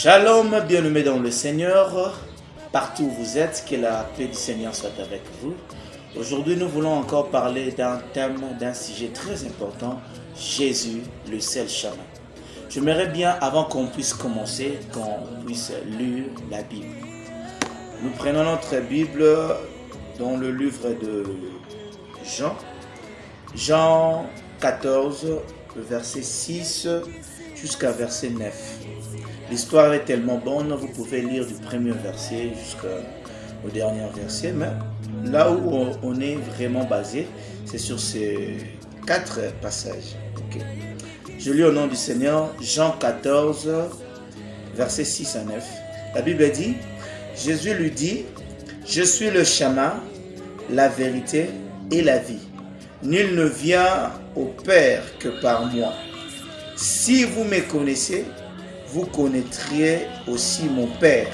Shalom, bien-aimés dans le Seigneur, partout où vous êtes, que la paix du Seigneur soit avec vous. Aujourd'hui, nous voulons encore parler d'un thème, d'un sujet très important, Jésus, le seul chemin. J'aimerais bien, avant qu'on puisse commencer, qu'on puisse lire la Bible. Nous prenons notre Bible dans le livre de Jean, Jean 14, verset 6 jusqu'à verset 9. L'histoire est tellement bonne, vous pouvez lire du premier verset jusqu'au dernier verset, mais là où on est vraiment basé, c'est sur ces quatre passages. Je lis au nom du Seigneur Jean 14, verset 6 à 9. La Bible dit, Jésus lui dit, je suis le chemin, la vérité et la vie. Nul ne vient au Père que par moi. Si vous me connaissez, vous connaîtriez aussi mon Père.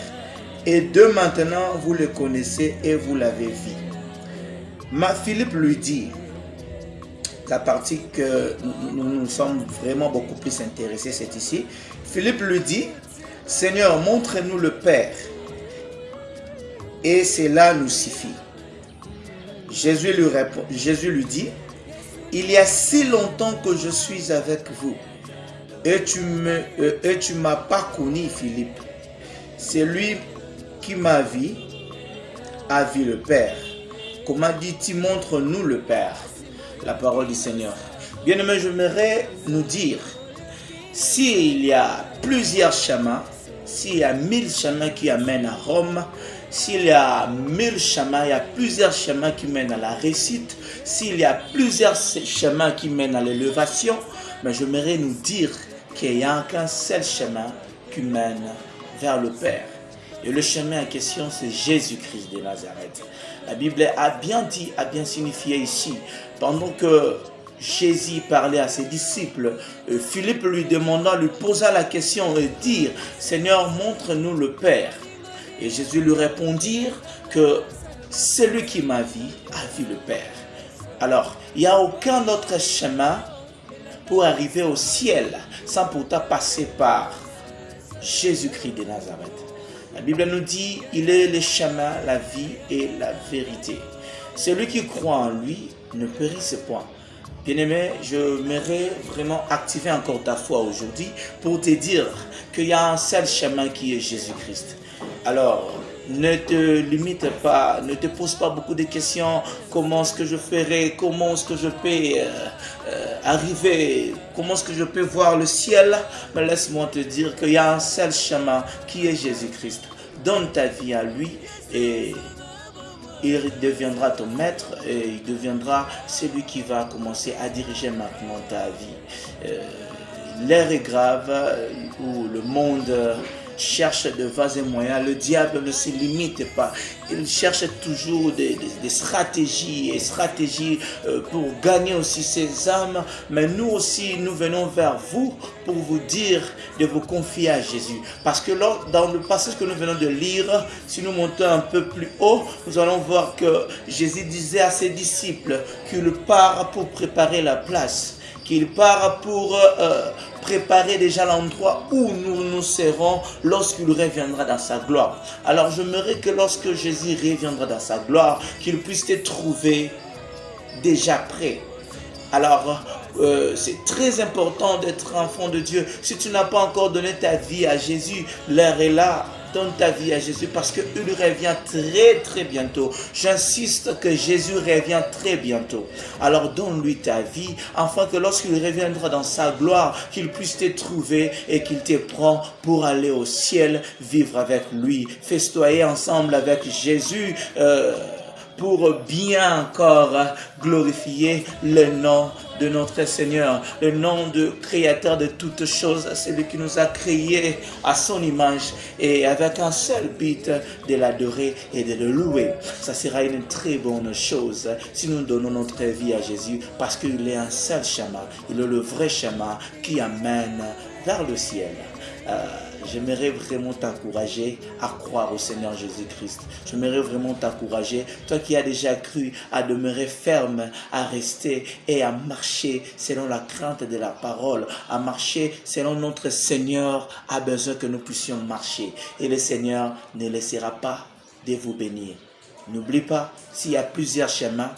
Et de maintenant, vous le connaissez et vous l'avez vu. Ma Philippe lui dit, la partie que nous nous sommes vraiment beaucoup plus intéressés, c'est ici. Philippe lui dit, Seigneur, montre-nous le Père. Et cela nous suffit. Jésus Jésus lui dit, il y a si longtemps que je suis avec vous et tu ne euh, m'as pas connu, Philippe. C'est lui qui m'a vu, a vu le Père. Comment dit-il, montre-nous le Père La parole du Seigneur. Bien-aimé, j'aimerais nous dire, s'il y a plusieurs chemins, s'il y a mille chemins qui amènent à Rome, s'il y a mille chemins, il y a plusieurs chemins qui mènent à la réussite, s'il y a plusieurs chemins qui mènent à l'élévation, mais j'aimerais nous dire qu'il n'y a qu'un seul chemin qui mène vers le Père. Et le chemin en question, c'est Jésus-Christ de Nazareth. La Bible a bien dit, a bien signifié ici, pendant que Jésus parlait à ses disciples, euh, Philippe lui demanda, lui posa la question et dire, Seigneur, montre-nous le Père. Et Jésus lui répondit que celui qui m'a vu a vu le Père. Alors, il n'y a aucun autre chemin pour arriver au ciel sans pourtant passer par Jésus-Christ de Nazareth. La Bible nous dit, il est le chemin, la vie et la vérité. Celui qui croit en lui ne périsse point. Bien-aimé, je m'aimerais vraiment activer encore ta foi aujourd'hui pour te dire qu'il y a un seul chemin qui est Jésus-Christ. Alors, ne te limite pas, ne te pose pas beaucoup de questions. Comment est-ce que je ferai? Comment est-ce que je peux euh, euh, arriver? Comment est-ce que je peux voir le ciel? Mais laisse-moi te dire qu'il y a un seul chemin qui est Jésus-Christ. Donne ta vie à lui et il deviendra ton maître et il deviendra celui qui va commencer à diriger maintenant ta vie. Euh, l'air est grave où le monde cherche de vases et moyens. Le diable ne se limite pas. Il cherche toujours des, stratégies et stratégies euh, pour gagner aussi ses âmes. Mais nous aussi, nous venons vers vous pour vous dire de vous confier à Jésus. Parce que dans le passage que nous venons de lire, si nous montons un peu plus haut, nous allons voir que Jésus disait à ses disciples qu'il part pour préparer la place qu'il part pour euh, préparer déjà l'endroit où nous nous serons lorsqu'il reviendra dans sa gloire. Alors j'aimerais que lorsque Jésus reviendra dans sa gloire, qu'il puisse te trouver déjà prêt. Alors, euh, c'est très important d'être enfant de Dieu. Si tu n'as pas encore donné ta vie à Jésus, l'heure est là donne ta vie à Jésus parce qu'il revient très très bientôt. J'insiste que Jésus revient très bientôt. Alors donne-lui ta vie afin que lorsqu'il reviendra dans sa gloire, qu'il puisse te trouver et qu'il te prend pour aller au ciel, vivre avec lui, festoyer ensemble avec Jésus. Euh, pour bien encore glorifier le nom de notre Seigneur, le nom de Créateur de toutes choses, celui qui nous a créés à son image et avec un seul but de l'adorer et de le louer. Ça sera une très bonne chose si nous donnons notre vie à Jésus parce qu'il est un seul chemin, il est le vrai chemin qui amène vers le ciel. Euh, j'aimerais vraiment t'encourager à croire au Seigneur Jésus-Christ. J'aimerais vraiment t'encourager, toi qui as déjà cru, à demeurer ferme, à rester et à marcher selon la crainte de la parole, à marcher selon notre Seigneur a besoin que nous puissions marcher. Et le Seigneur ne laissera pas de vous bénir. N'oublie pas, s'il y a plusieurs chemins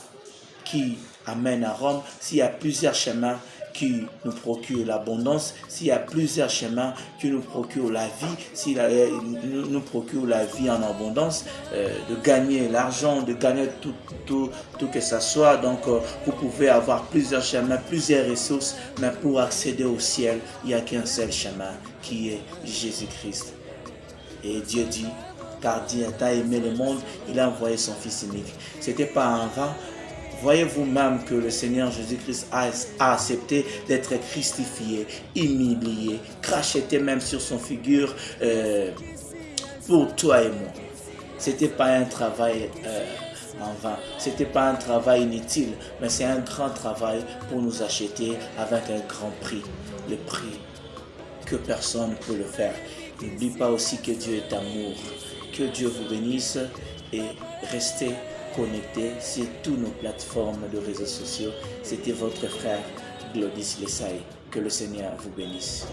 qui amènent à Rome, s'il y a plusieurs chemins qui nous procure l'abondance, s'il y a plusieurs chemins qui nous procurent la vie, s'il nous procure la vie en abondance, euh, de gagner l'argent, de gagner tout, tout, tout que ça soit. Donc, euh, vous pouvez avoir plusieurs chemins, plusieurs ressources, mais pour accéder au ciel, il n'y a qu'un seul chemin qui est Jésus-Christ. Et Dieu dit, car Dieu a aimé le monde, il a envoyé son Fils unique. C'était pas un vain, Voyez vous-même que le Seigneur Jésus-Christ a, accepté d'être crucifié, humilié, cracheté même sur son figure euh, pour toi et moi. C'était pas un travail euh, en vain, c'était pas un travail inutile, mais c'est un grand travail pour nous acheter avec un grand prix, le prix que personne ne peut le faire. N'oublie pas aussi que Dieu est amour. Que Dieu vous bénisse et restez connecté sur toutes nos plateformes de réseaux sociaux. C'était votre frère Glodis Lessay. Que le Seigneur vous bénisse.